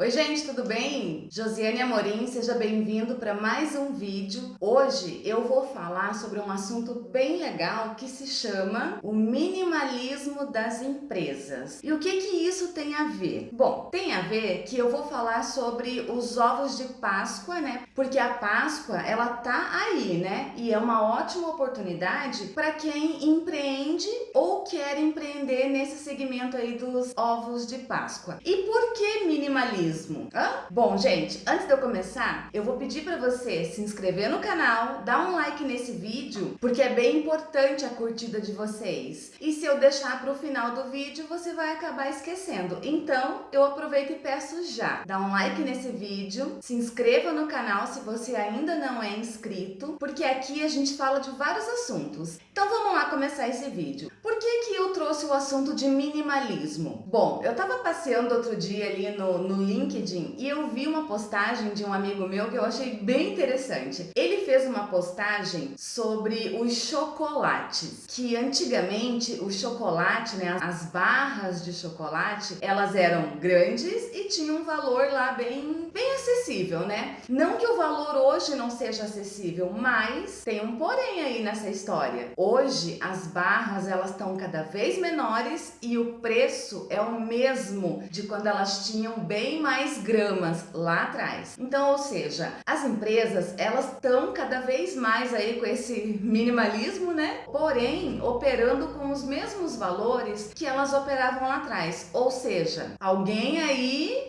Oi gente, tudo bem? Josiane Amorim, seja bem-vindo para mais um vídeo. Hoje eu vou falar sobre um assunto bem legal que se chama o minimalismo das empresas. E o que que isso tem a ver? Bom, tem a ver que eu vou falar sobre os ovos de Páscoa, né? Porque a Páscoa, ela tá aí, né? E é uma ótima oportunidade para quem empreende ou quer empreender nesse segmento aí dos ovos de Páscoa. E por que minimalismo? Hã? Bom, gente, antes de eu começar, eu vou pedir para você se inscrever no canal, dar um like nesse vídeo, porque é bem importante a curtida de vocês. E se eu deixar para o final do vídeo, você vai acabar esquecendo. Então, eu aproveito e peço já. Dá um like nesse vídeo, se inscreva no canal se você ainda não é inscrito, porque aqui a gente fala de vários assuntos. Então vamos lá começar esse vídeo. Por que que eu trouxe o assunto de minimalismo? Bom, eu tava passeando outro dia ali no, no link LinkedIn e eu vi uma postagem de um amigo meu que eu achei bem interessante. Ele fez uma postagem sobre os chocolates, que antigamente o chocolate, né, as barras de chocolate, elas eram grandes e tinham um valor lá bem, bem acessível, né? Não que o valor hoje não seja acessível, mas tem um porém aí nessa história. Hoje as barras elas estão cada vez menores e o preço é o mesmo de quando elas tinham bem mais gramas lá atrás. Então, ou seja, as empresas elas estão cada vez mais aí com esse minimalismo, né? Porém, operando com os mesmos valores que elas operavam lá atrás. Ou seja, alguém aí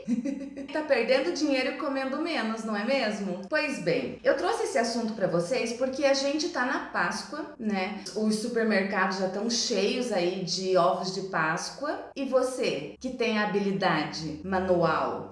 tá perdendo dinheiro e comendo menos, não é mesmo? Pois bem, eu trouxe esse assunto para vocês porque a gente tá na Páscoa, né? Os supermercados já estão cheios aí de ovos de Páscoa e você que tem a habilidade manual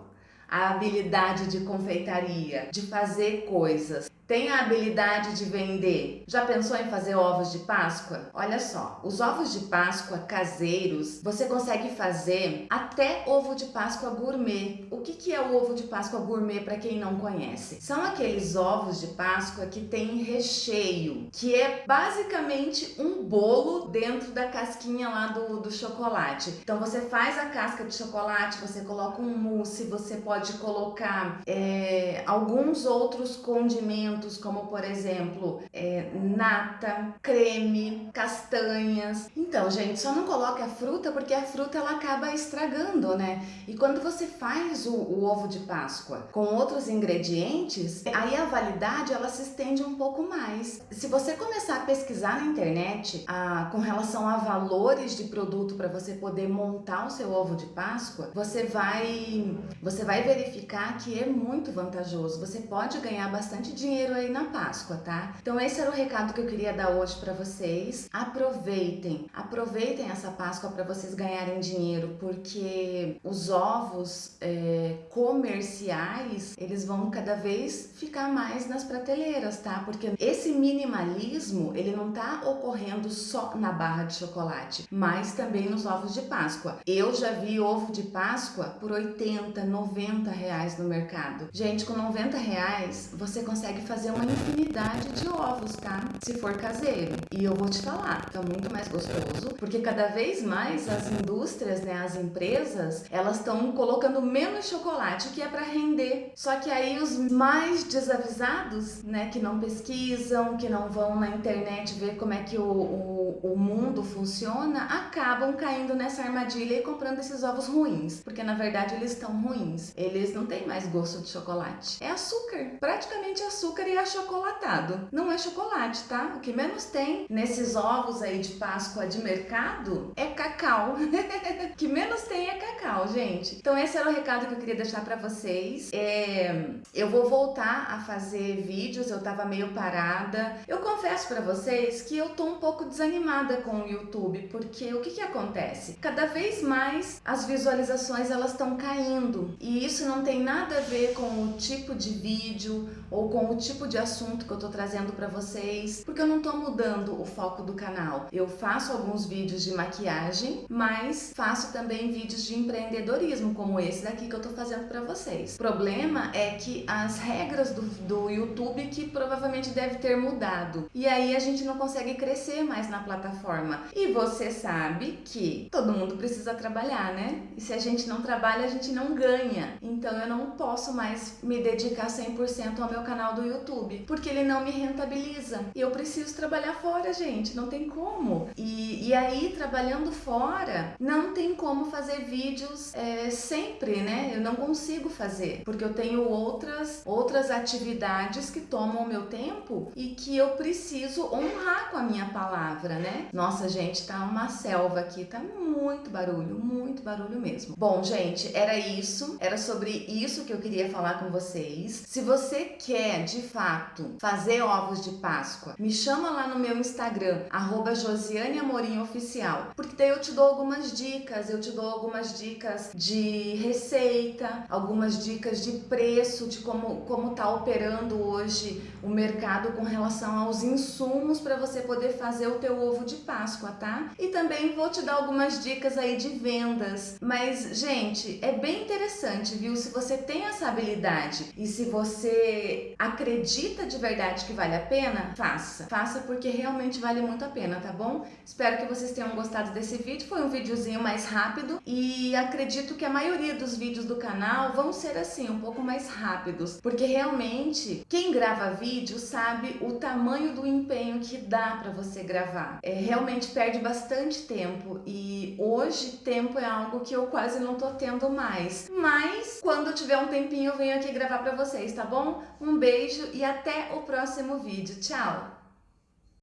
a habilidade de confeitaria, de fazer coisas, tem a habilidade de vender? Já pensou em fazer ovos de Páscoa? Olha só, os ovos de Páscoa caseiros, você consegue fazer até ovo de Páscoa gourmet. O que, que é o ovo de Páscoa gourmet para quem não conhece? São aqueles ovos de Páscoa que tem recheio, que é basicamente um bolo dentro da casquinha lá do, do chocolate. Então você faz a casca de chocolate, você coloca um mousse, você pode colocar é, alguns outros condimentos alimentos como, por exemplo, é, nata, creme, castanhas. Então, gente, só não coloque a fruta porque a fruta ela acaba estragando, né? E quando você faz o, o ovo de Páscoa com outros ingredientes, aí a validade ela se estende um pouco mais. Se você começar a pesquisar na internet a, com relação a valores de produto para você poder montar o seu ovo de Páscoa, você vai, você vai verificar que é muito vantajoso. Você pode ganhar bastante dinheiro aí na Páscoa, tá? Então esse era o recado que eu queria dar hoje para vocês. Aproveitem, aproveitem essa Páscoa para vocês ganharem dinheiro, porque os ovos é, comerciais, eles vão cada vez ficar mais nas prateleiras, tá? Porque esse minimalismo, ele não tá ocorrendo só na barra de chocolate, mas também nos ovos de Páscoa. Eu já vi ovo de Páscoa por 80, 90 reais no mercado. Gente, com 90 reais, você consegue fazer uma infinidade de ovos, tá? Se for caseiro. E eu vou te falar, fica muito mais gostoso, porque cada vez mais as indústrias, né, as empresas, elas estão colocando menos chocolate, que é para render. Só que aí os mais desavisados, né, que não pesquisam, que não vão na internet ver como é que o, o, o mundo funciona, acabam caindo nessa armadilha e comprando esses ovos ruins, porque na verdade eles estão ruins. Eles não têm mais gosto de chocolate. É açúcar, praticamente açúcar e achocolatado. Não é chocolate, tá? O que menos tem nesses ovos aí de Páscoa de mercado é cacau. o que menos tem é cacau, gente. Então esse era o recado que eu queria deixar para vocês. É, eu vou voltar a fazer vídeos, eu tava meio parada. Eu confesso para vocês que eu tô um pouco desanimada com o YouTube, porque o que que acontece? Cada vez mais as visualizações elas estão caindo e isso não tem nada a ver com o tipo de vídeo ou com o tipo tipo de assunto que eu tô trazendo para vocês, porque eu não tô mudando o foco do canal. Eu faço alguns vídeos de maquiagem, mas faço também vídeos de empreendedorismo, como esse daqui que eu tô fazendo para vocês. O problema é que as regras do, do YouTube que provavelmente deve ter mudado. E aí a gente não consegue crescer mais na plataforma. E você sabe que todo mundo precisa trabalhar, né? E se a gente não trabalha, a gente não ganha. Então eu não posso mais me dedicar 100% ao meu canal do YouTube, porque ele não me rentabiliza. E eu preciso trabalhar fora, gente, não tem como. E, e aí, trabalhando fora, não tem como fazer vídeos é, sempre, né? Eu não consigo fazer, porque eu tenho outras, outras atividades que tomam o meu tempo e que eu preciso honrar com a minha palavra, né? Nossa, gente, tá uma selva aqui, tá muito barulho, muito barulho mesmo. Bom, gente, era isso, era sobre isso que eu queria falar com vocês. Se você quer, de fato, fazer ovos de Páscoa, me chama lá no meu Instagram, arroba Josiane Amorim Oficial, porque daí eu te dou algumas dicas, eu te dou algumas dicas de receita, algumas dicas de preço, de como, como tá operando hoje o mercado com relação aos insumos para você poder fazer o teu ovo de Páscoa, tá? E também vou te dar algumas dicas aí de vendas. Mas, gente, é bem interessante, viu? Se você tem essa habilidade e se você acredita de verdade que vale a pena, faça. Faça porque realmente vale muito a pena, tá bom? Espero que vocês tenham gostado desse vídeo. Foi um videozinho mais rápido e acredito que a maioria dos vídeos do canal vão ser assim, um pouco mais rápidos. Porque realmente, quem grava vídeo sabe o tamanho do empenho que dá para você gravar. É, realmente perde bastante tempo e hoje tempo é algo que eu quase não tô tendo mais. Mas quando tiver um tempinho eu venho aqui gravar para vocês, tá bom? Um beijo e até o próximo vídeo. Tchau!